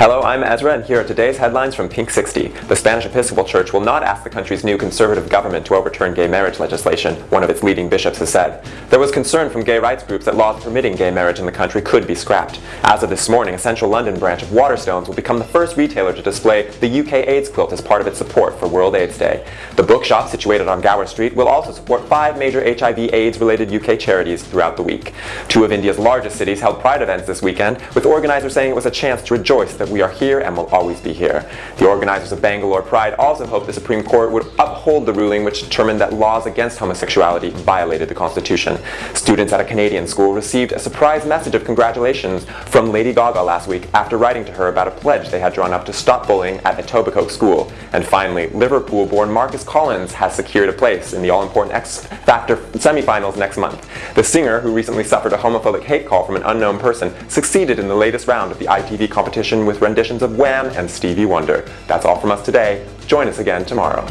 Hello, I'm Ezra, and here are today's headlines from Pink 60. The Spanish Episcopal Church will not ask the country's new conservative government to overturn gay marriage legislation, one of its leading bishops has said. There was concern from gay rights groups that laws permitting gay marriage in the country could be scrapped. As of this morning, a central London branch of Waterstones will become the first retailer to display the UK AIDS quilt as part of its support for World AIDS Day. The bookshop, situated on Gower Street, will also support five major HIV AIDS-related UK charities throughout the week. Two of India's largest cities held pride events this weekend, with organizers saying it was a chance to rejoice that we are here and will always be here. The organizers of Bangalore Pride also hoped the Supreme Court would uphold the ruling which determined that laws against homosexuality violated the Constitution. Students at a Canadian school received a surprise message of congratulations from Lady Gaga last week after writing to her about a pledge they had drawn up to stop bullying at Etobicoke School. And finally, Liverpool-born Marcus Collins has secured a place in the all-important X Factor semifinals next month. The singer, who recently suffered a homophobic hate call from an unknown person, succeeded in the latest round of the ITV competition with renditions of Wham and Stevie Wonder. That's all from us today. Join us again tomorrow.